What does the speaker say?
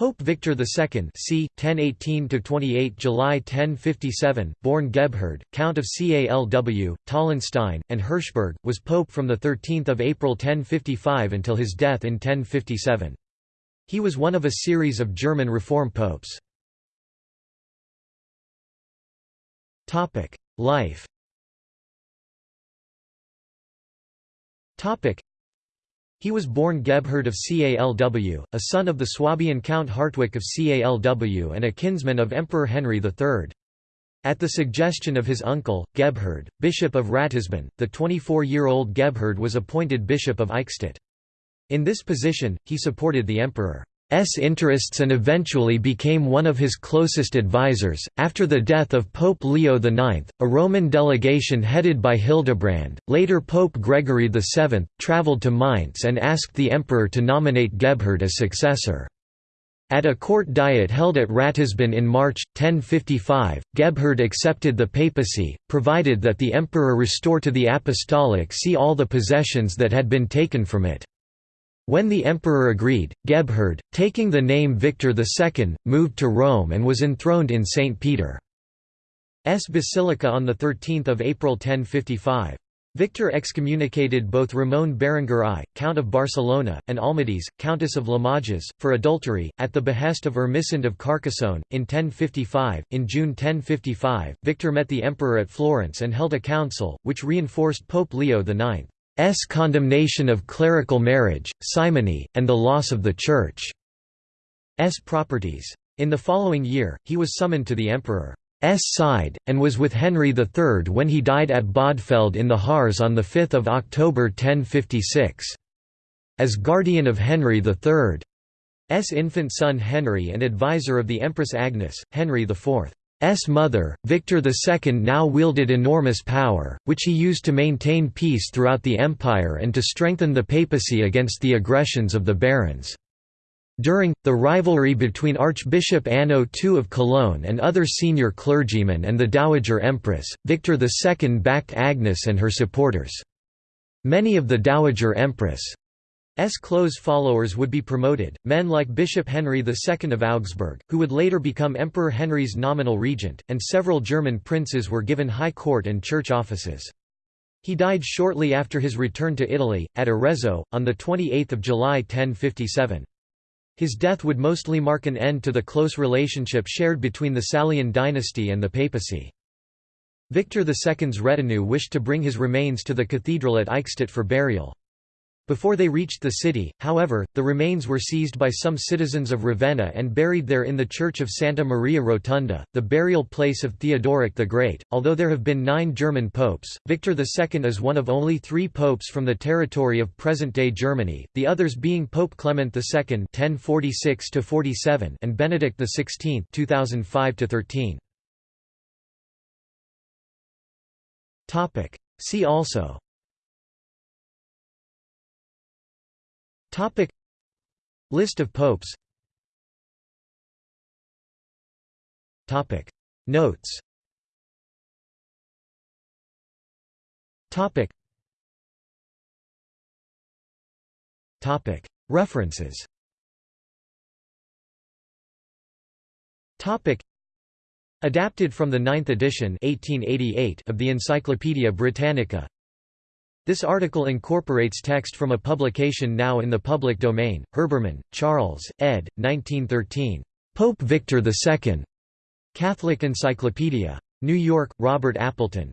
Pope Victor II c. 1018–28 July 1057, born Gebhard, Count of Calw, Tollenstein, and Hirschberg, was pope from 13 April 1055 until his death in 1057. He was one of a series of German reform popes. Life he was born Gebhard of Calw, a son of the Swabian Count Hartwig of Calw and a kinsman of Emperor Henry III. At the suggestion of his uncle, Gebhard, Bishop of Ratisbon, the 24-year-old Gebhard was appointed Bishop of Eichstätt. In this position, he supported the emperor. S interests and eventually became one of his closest advisers. After the death of Pope Leo IX, a Roman delegation headed by Hildebrand, later Pope Gregory VII, travelled to Mainz and asked the emperor to nominate Gebhard as successor. At a court diet held at Ratisbon in March, 1055, Gebhard accepted the papacy, provided that the emperor restore to the apostolic see all the possessions that had been taken from it. When the emperor agreed, Gebhard, taking the name Victor II, moved to Rome and was enthroned in St. Peter's Basilica on 13 April 1055. Victor excommunicated both Ramon Berenguer I, Count of Barcelona, and Almodis, Countess of Limoges, for adultery, at the behest of Ermesinde of Carcassonne, in 1055. In June 1055, Victor met the emperor at Florence and held a council, which reinforced Pope Leo IX. S condemnation of clerical marriage, simony, and the loss of the Church's properties. In the following year, he was summoned to the emperor's side, and was with Henry III when he died at Bodfeld in the Harz on 5 October 1056. As guardian of Henry III's infant son Henry and advisor of the Empress Agnes, Henry IV S mother, Victor II now wielded enormous power, which he used to maintain peace throughout the empire and to strengthen the papacy against the aggressions of the barons. During, the rivalry between Archbishop Anno II of Cologne and other senior clergymen and the Dowager Empress, Victor II backed Agnes and her supporters. Many of the Dowager Empress' S close followers would be promoted, men like Bishop Henry II of Augsburg, who would later become Emperor Henry's nominal regent, and several German princes were given high court and church offices. He died shortly after his return to Italy, at Arezzo, on 28 July 1057. His death would mostly mark an end to the close relationship shared between the Salian dynasty and the papacy. Victor II's retinue wished to bring his remains to the cathedral at Eichstätt for burial. Before they reached the city, however, the remains were seized by some citizens of Ravenna and buried there in the church of Santa Maria Rotunda, the burial place of Theodoric the Great. Although there have been nine German popes, Victor II is one of only three popes from the territory of present-day Germany, the others being Pope Clement II (1046–47) and Benedict XVI (2005–13). Topic. See also. Topic. List of popes. Topic. Notes. Topic. Topic. References. Topic. Adapted from the ninth edition 1888 of the Encyclopædia Britannica this article incorporates text from a publication now in the public domain, Herbermann, Charles, ed. 1913. Pope Victor II. Catholic Encyclopedia. New York, Robert Appleton.